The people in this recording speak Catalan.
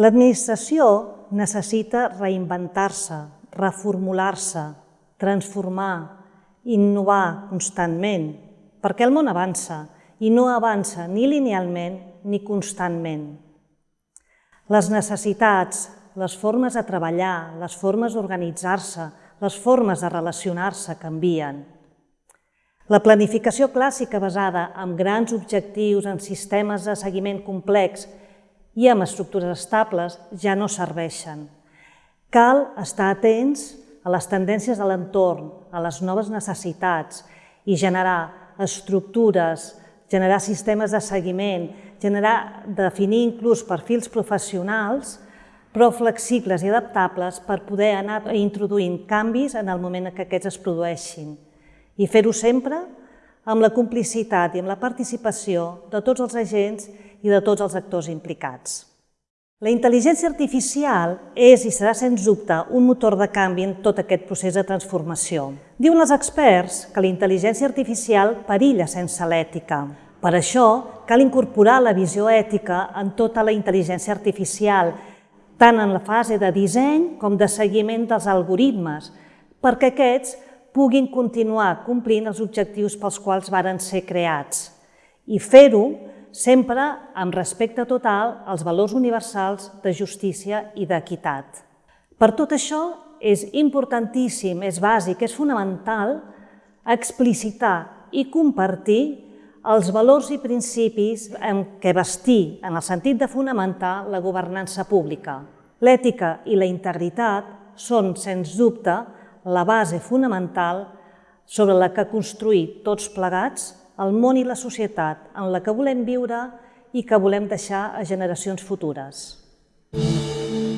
L'administració necessita reinventar-se, reformular-se, transformar, innovar constantment, perquè el món avança i no avança ni linealment ni constantment. Les necessitats, les formes de treballar, les formes d'organitzar-se, les formes de relacionar-se canvien. La planificació clàssica basada en grans objectius, en sistemes de seguiment complex i amb estructures estables ja no serveixen. Cal estar atents a les tendències de l'entorn, a les noves necessitats i generar estructures, generar sistemes de seguiment, generar, definir inclús perfils professionals, però flexibles i adaptables per poder anar introduint canvis en el moment en què aquests es produeixin i fer-ho sempre amb la complicitat i amb la participació de tots els agents i de tots els actors implicats. La intel·ligència artificial és i serà sens dubte un motor de canvi en tot aquest procés de transformació. Diuen els experts que la intel·ligència artificial perilla sense l'ètica. Per això cal incorporar la visió ètica en tota la intel·ligència artificial, tant en la fase de disseny com de seguiment dels algoritmes, perquè aquests puguin continuar complint els objectius pels quals varen ser creats i fer-ho sempre amb respecte total als valors universals de justícia i d'equitat. Per tot això, és importantíssim, és bàsic, és fonamental explicitar i compartir els valors i principis en què vestir, en el sentit de fonamentar la governança pública. L'ètica i la integritat són, sens dubte, la base fonamental sobre la que construir tots plegats el món i la societat en la que volem viure i que volem deixar a generacions futures. Música